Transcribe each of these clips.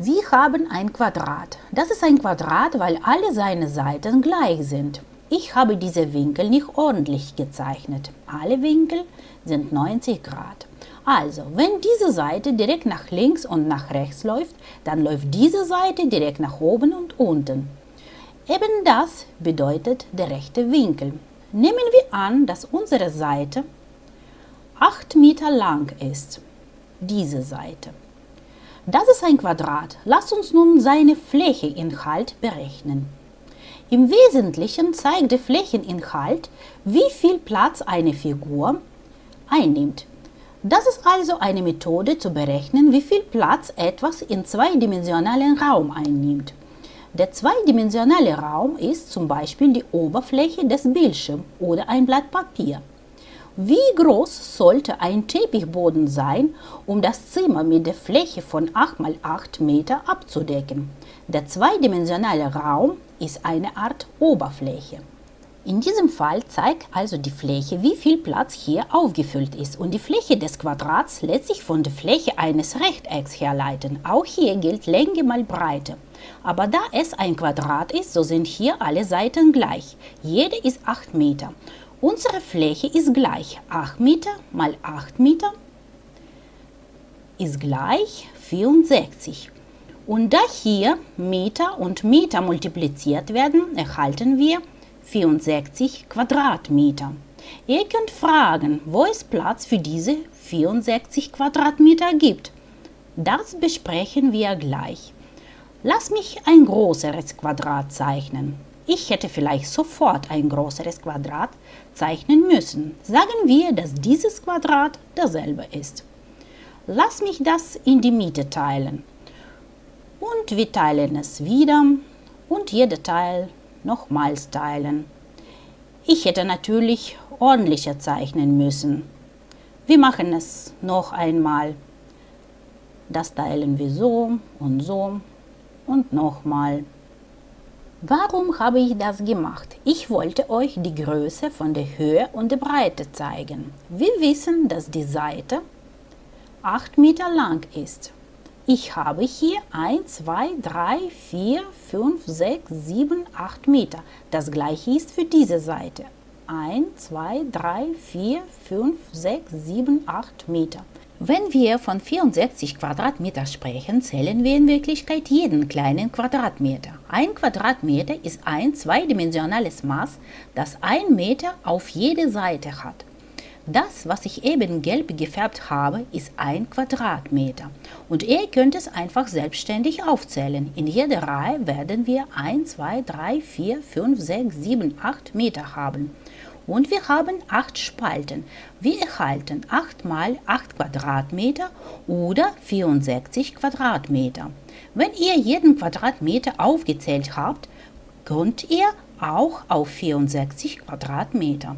Wir haben ein Quadrat. Das ist ein Quadrat, weil alle seine Seiten gleich sind. Ich habe diese Winkel nicht ordentlich gezeichnet. Alle Winkel sind 90 Grad. Also, wenn diese Seite direkt nach links und nach rechts läuft, dann läuft diese Seite direkt nach oben und unten. Eben das bedeutet der rechte Winkel. Nehmen wir an, dass unsere Seite 8 Meter lang ist. Diese Seite. Das ist ein Quadrat. Lasst uns nun seine Flächeninhalt berechnen. Im Wesentlichen zeigt der Flächeninhalt, wie viel Platz eine Figur einnimmt. Das ist also eine Methode zu berechnen, wie viel Platz etwas in zweidimensionalen Raum einnimmt. Der zweidimensionale Raum ist zum Beispiel die Oberfläche des Bildschirms oder ein Blatt Papier. Wie groß sollte ein Teppichboden sein, um das Zimmer mit der Fläche von 8 x 8 Meter abzudecken? Der zweidimensionale Raum ist eine Art Oberfläche. In diesem Fall zeigt also die Fläche, wie viel Platz hier aufgefüllt ist und die Fläche des Quadrats lässt sich von der Fläche eines Rechtecks herleiten. Auch hier gilt Länge mal Breite. Aber da es ein Quadrat ist, so sind hier alle Seiten gleich. Jede ist 8 Meter Unsere Fläche ist gleich 8 Meter mal 8 Meter ist gleich 64. Und da hier Meter und Meter multipliziert werden, erhalten wir 64 Quadratmeter. Ihr könnt fragen, wo es Platz für diese 64 Quadratmeter gibt. Das besprechen wir gleich. Lass mich ein größeres Quadrat zeichnen. Ich hätte vielleicht sofort ein größeres Quadrat zeichnen müssen. Sagen wir, dass dieses Quadrat dasselbe ist. Lass mich das in die Mitte teilen. Und wir teilen es wieder und jeder Teil nochmals teilen. Ich hätte natürlich ordentlicher zeichnen müssen. Wir machen es noch einmal. Das teilen wir so und so und nochmal. Warum habe ich das gemacht? Ich wollte euch die Größe von der Höhe und der Breite zeigen. Wir wissen, dass die Seite 8 Meter lang ist. Ich habe hier 1, 2, 3, 4, 5, 6, 7, 8 Meter. Das gleiche ist für diese Seite. 1, 2, 3, 4, 5, 6, 7, 8 Meter. Wenn wir von 64 Quadratmeter sprechen, zählen wir in Wirklichkeit jeden kleinen Quadratmeter. Ein Quadratmeter ist ein zweidimensionales Maß, das ein Meter auf jede Seite hat. Das, was ich eben gelb gefärbt habe, ist ein Quadratmeter. Und ihr könnt es einfach selbstständig aufzählen. In jeder Reihe werden wir 1, 2, 3, 4, 5, 6, 7, 8 Meter haben und wir haben 8 Spalten. Wir erhalten 8 mal 8 Quadratmeter oder 64 Quadratmeter. Wenn ihr jeden Quadratmeter aufgezählt habt, könnt ihr auch auf 64 Quadratmeter.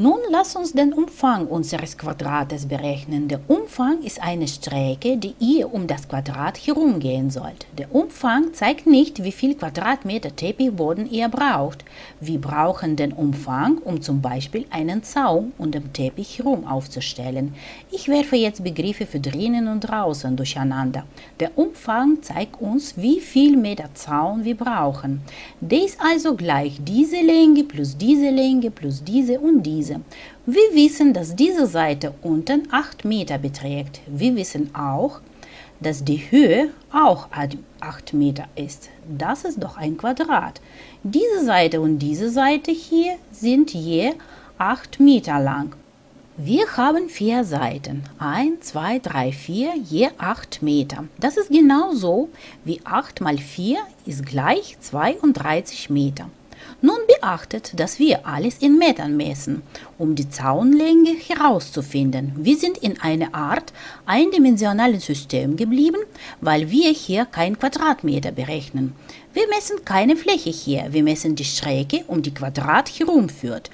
Nun lass uns den Umfang unseres Quadrates berechnen. Der Umfang ist eine Strecke, die ihr um das Quadrat herumgehen sollt. Der Umfang zeigt nicht, wie viel Quadratmeter Teppichboden ihr braucht. Wir brauchen den Umfang, um zum Beispiel einen Zaun um den Teppich herum aufzustellen. Ich werfe jetzt Begriffe für drinnen und draußen durcheinander. Der Umfang zeigt uns, wie viel Meter Zaun wir brauchen. Der ist also gleich diese Länge plus diese Länge plus diese und diese diese. Wir wissen, dass diese Seite unten 8 Meter beträgt. Wir wissen auch, dass die Höhe auch 8 Meter ist. Das ist doch ein Quadrat. Diese Seite und diese Seite hier sind je 8 Meter lang. Wir haben vier Seiten. 1, 2, 3, 4, je 8 Meter. Das ist genauso wie 8 mal 4 ist gleich 32 Meter. Nun beachtet, dass wir alles in Metern messen, um die Zaunlänge herauszufinden. Wir sind in einer Art eindimensionalen System geblieben, weil wir hier kein Quadratmeter berechnen. Wir messen keine Fläche hier, wir messen die Strecke, um die Quadrat herumführt.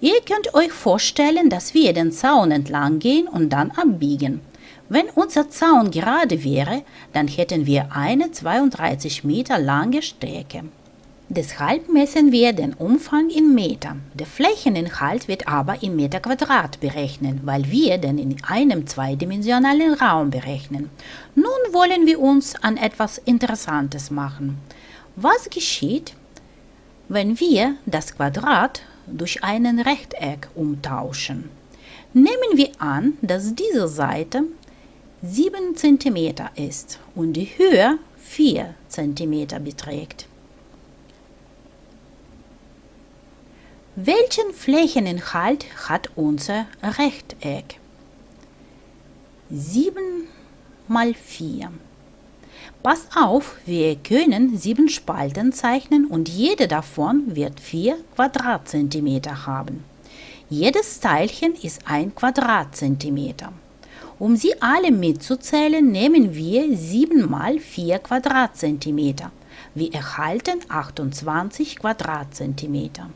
Ihr könnt euch vorstellen, dass wir den Zaun entlang gehen und dann abbiegen. Wenn unser Zaun gerade wäre, dann hätten wir eine 32 Meter lange Strecke. Deshalb messen wir den Umfang in Meter. Der Flächeninhalt wird aber in Meter Quadrat berechnet, weil wir den in einem zweidimensionalen Raum berechnen. Nun wollen wir uns an etwas Interessantes machen. Was geschieht, wenn wir das Quadrat durch ein Rechteck umtauschen? Nehmen wir an, dass diese Seite 7 cm ist und die Höhe 4 cm beträgt. Welchen Flächeninhalt hat unser Rechteck? 7 mal 4. Pass auf, wir können sieben Spalten zeichnen und jede davon wird 4 Quadratzentimeter haben. Jedes Teilchen ist ein Quadratzentimeter. Um sie alle mitzuzählen, nehmen wir 7 mal 4 Quadratzentimeter. Wir erhalten 28 Quadratzentimeter.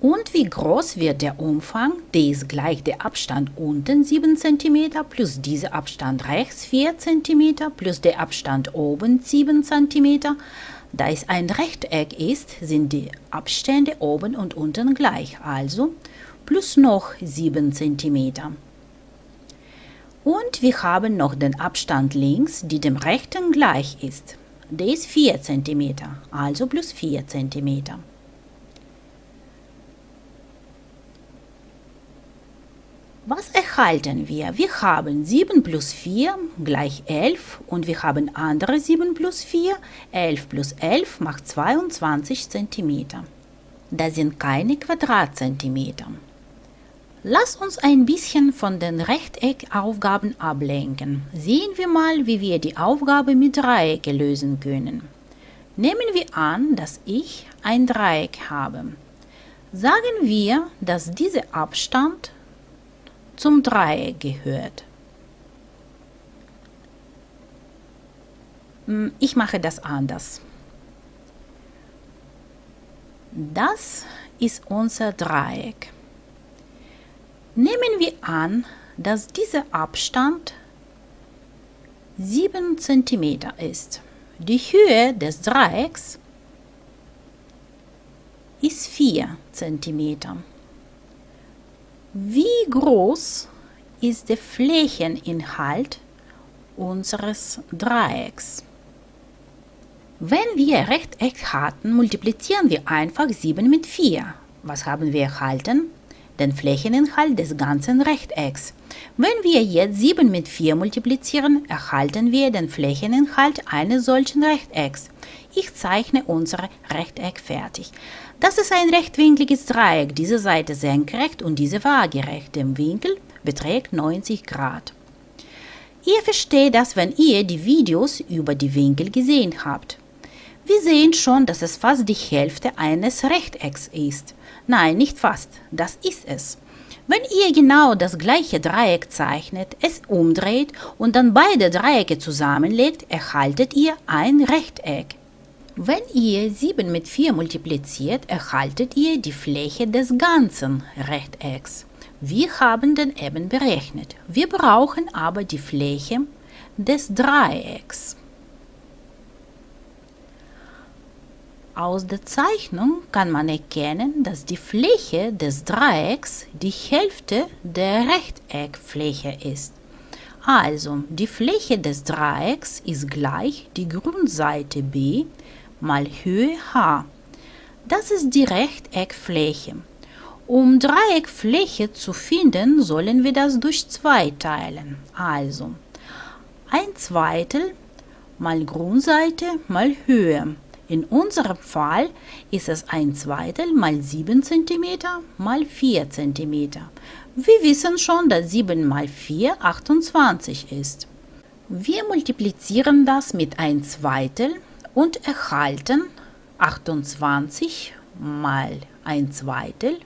Und wie groß wird der Umfang? Der ist gleich der Abstand unten 7 cm plus dieser Abstand rechts 4 cm plus der Abstand oben 7 cm. Da es ein Rechteck ist, sind die Abstände oben und unten gleich, also plus noch 7 cm. Und wir haben noch den Abstand links, die dem rechten gleich ist. Der ist 4 cm, also plus 4 cm. Was erhalten wir? Wir haben 7 plus 4 gleich 11 und wir haben andere 7 plus 4. 11 plus 11 macht 22 cm. Das sind keine Quadratzentimeter. Lass uns ein bisschen von den Rechteckaufgaben ablenken. Sehen wir mal, wie wir die Aufgabe mit Dreiecke lösen können. Nehmen wir an, dass ich ein Dreieck habe. Sagen wir, dass dieser Abstand zum Dreieck gehört. Hm, ich mache das anders. Das ist unser Dreieck. Nehmen wir an, dass dieser Abstand 7 cm ist. Die Höhe des Dreiecks ist 4 cm. Wie groß ist der Flächeninhalt unseres Dreiecks? Wenn wir Rechteck hatten, multiplizieren wir einfach 7 mit 4. Was haben wir erhalten? Den Flächeninhalt des ganzen Rechtecks. Wenn wir jetzt 7 mit 4 multiplizieren, erhalten wir den Flächeninhalt eines solchen Rechtecks. Ich zeichne unser Rechteck fertig. Das ist ein rechtwinkliges Dreieck, diese Seite senkrecht und diese waagerecht. Der Winkel beträgt 90 Grad. Ihr versteht das, wenn ihr die Videos über die Winkel gesehen habt. Wir sehen schon, dass es fast die Hälfte eines Rechtecks ist. Nein, nicht fast, das ist es. Wenn ihr genau das gleiche Dreieck zeichnet, es umdreht und dann beide Dreiecke zusammenlegt, erhaltet ihr ein Rechteck. Wenn ihr 7 mit 4 multipliziert, erhaltet ihr die Fläche des ganzen Rechtecks. Wir haben den eben berechnet. Wir brauchen aber die Fläche des Dreiecks. Aus der Zeichnung kann man erkennen, dass die Fläche des Dreiecks die Hälfte der Rechteckfläche ist. Also, die Fläche des Dreiecks ist gleich die Grundseite b mal Höhe h. Das ist die Rechteckfläche. Um Dreieckfläche zu finden, sollen wir das durch 2 teilen. Also ein Zweitel mal Grundseite mal Höhe. In unserem Fall ist es ein Zweitel mal 7 cm mal 4 cm. Wir wissen schon, dass 7 mal 4 28 ist. Wir multiplizieren das mit ein Zweitel und erhalten 28 mal ein Zweitel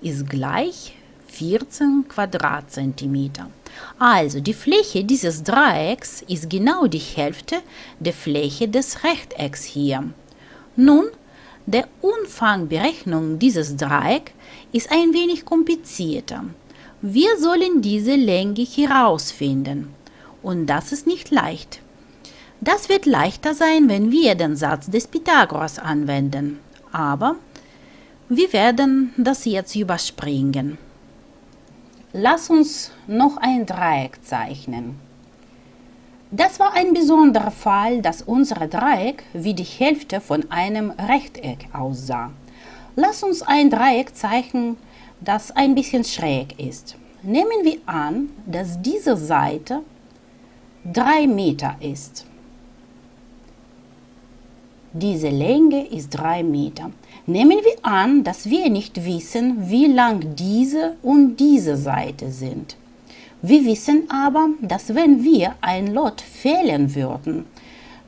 ist gleich 14 Quadratzentimeter. Also die Fläche dieses Dreiecks ist genau die Hälfte der Fläche des Rechtecks hier. Nun, der Umfangberechnung dieses Dreiecks ist ein wenig komplizierter. Wir sollen diese Länge herausfinden. Und das ist nicht leicht. Das wird leichter sein, wenn wir den Satz des Pythagoras anwenden. aber wir werden das jetzt überspringen. Lass uns noch ein Dreieck zeichnen. Das war ein besonderer Fall, dass unser Dreieck wie die Hälfte von einem Rechteck aussah. Lass uns ein Dreieck zeichnen, das ein bisschen schräg ist. Nehmen wir an, dass diese Seite 3 Meter ist. Diese Länge ist 3 Meter. Nehmen wir an, dass wir nicht wissen, wie lang diese und diese Seite sind. Wir wissen aber, dass wenn wir ein Lot fehlen würden,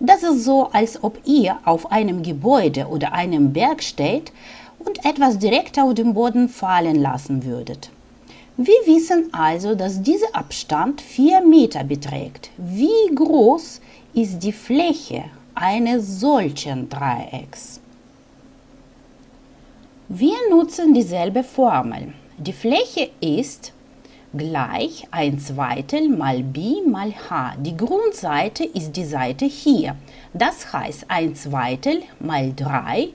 das ist so, als ob ihr auf einem Gebäude oder einem Berg steht und etwas direkt auf den Boden fallen lassen würdet. Wir wissen also, dass dieser Abstand 4 Meter beträgt. Wie groß ist die Fläche eines solchen Dreiecks? Wir nutzen dieselbe Formel. Die Fläche ist gleich 1 Zweitel mal b mal h. Die Grundseite ist die Seite hier. Das heißt 1 Zweitel mal 3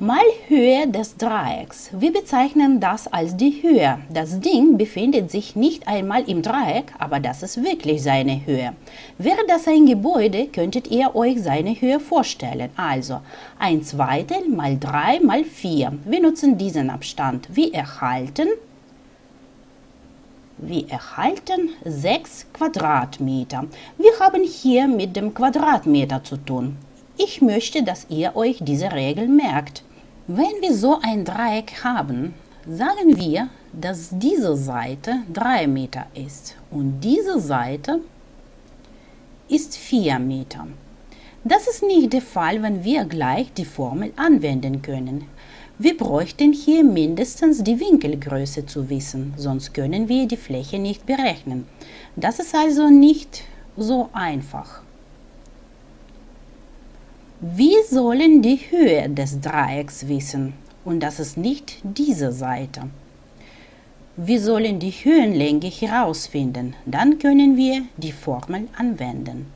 mal Höhe des Dreiecks. Wir bezeichnen das als die Höhe. Das Ding befindet sich nicht einmal im Dreieck, aber das ist wirklich seine Höhe. Wäre das ein Gebäude, könntet ihr euch seine Höhe vorstellen. Also 1 Zweitel mal 3 mal 4. Wir nutzen diesen Abstand. Wir erhalten wir erhalten 6 Quadratmeter. Wir haben hier mit dem Quadratmeter zu tun. Ich möchte, dass ihr euch diese Regel merkt. Wenn wir so ein Dreieck haben, sagen wir, dass diese Seite 3 Meter ist und diese Seite ist 4 Meter. Das ist nicht der Fall, wenn wir gleich die Formel anwenden können. Wir bräuchten hier mindestens die Winkelgröße zu wissen, sonst können wir die Fläche nicht berechnen. Das ist also nicht so einfach. Wir sollen die Höhe des Dreiecks wissen und das ist nicht diese Seite. Wir sollen die Höhenlänge herausfinden, dann können wir die Formel anwenden.